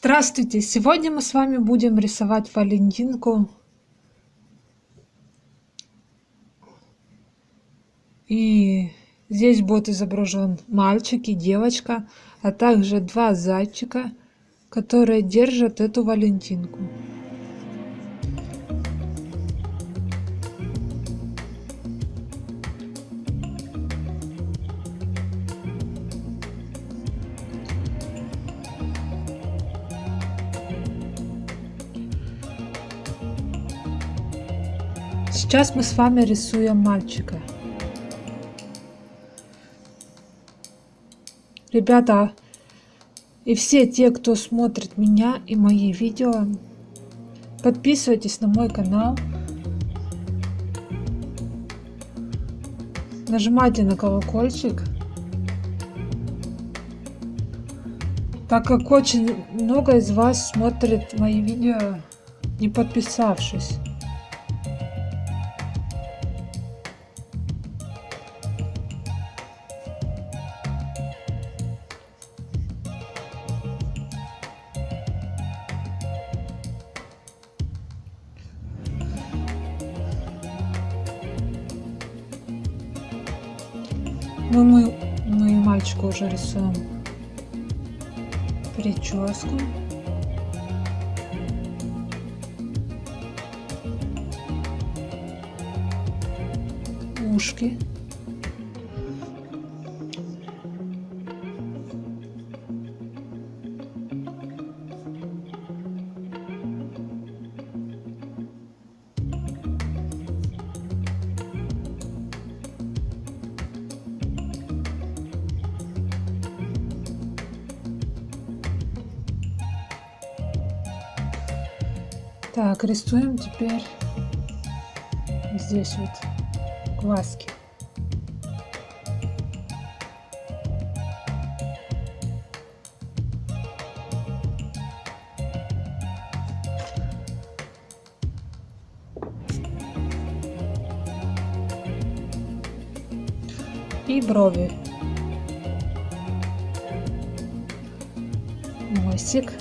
Здравствуйте! Сегодня мы с вами будем рисовать Валентинку. И здесь будет изображен мальчик и девочка, а также два зайчика, которые держат эту Валентинку. Сейчас мы с вами рисуем мальчика. Ребята, и все те, кто смотрит меня и мои видео, подписывайтесь на мой канал. Нажимайте на колокольчик. Так как очень много из вас смотрит мои видео, не подписавшись. Ну, мы, мы мальчику уже рисуем прическу. Ушки. Так, рисуем теперь здесь вот глазки. И брови. Носик.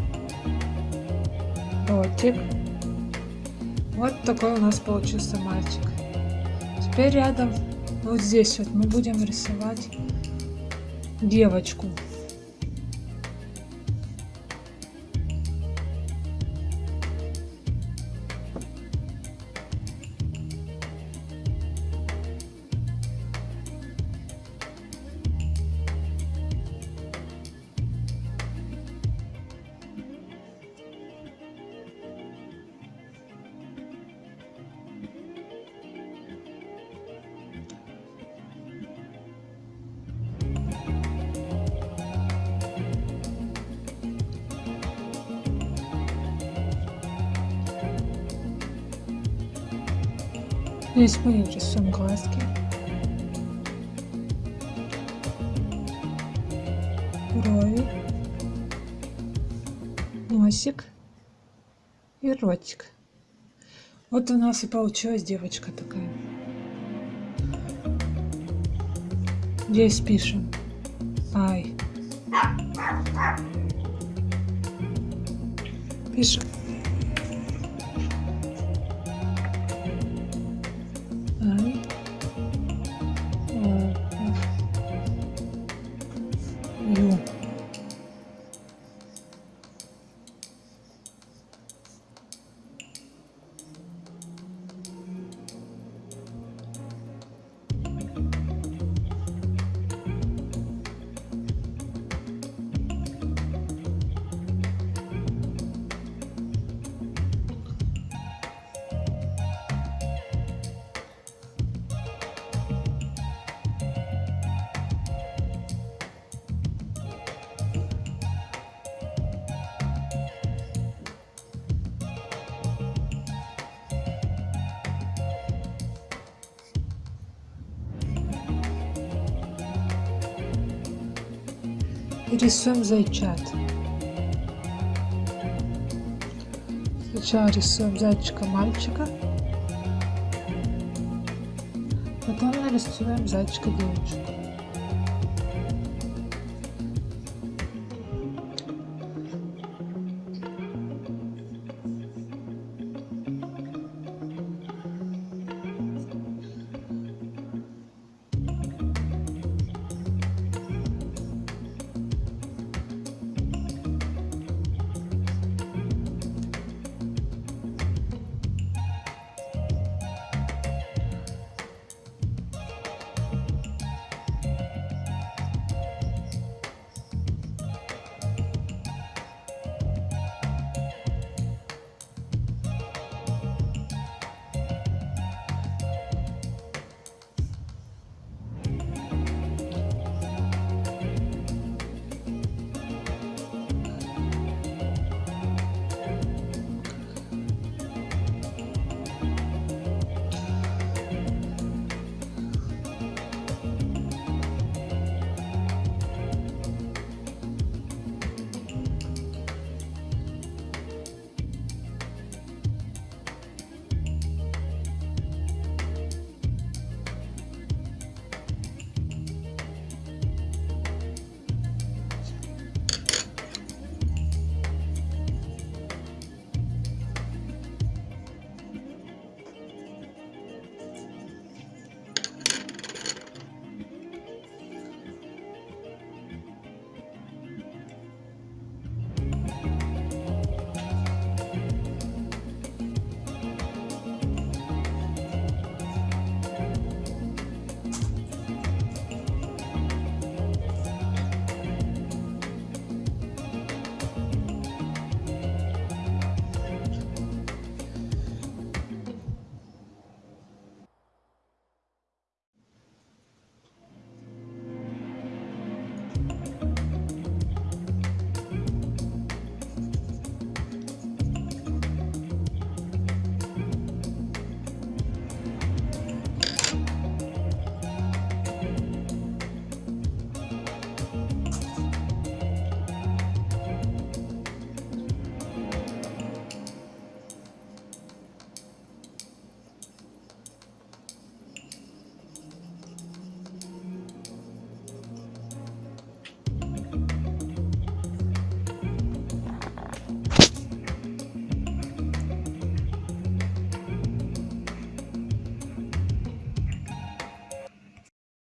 Ротик. Вот такой у нас получился мальчик. Теперь рядом, вот здесь вот мы будем рисовать девочку. Здесь мы рисуем глазки. Брови. Носик. И ротик. Вот у нас и получилась девочка такая. Здесь пишем. Ай. Пишем. Рисуем зайчат. Сначала рисуем зайчика мальчика, потом нарисуем зайчика девочку.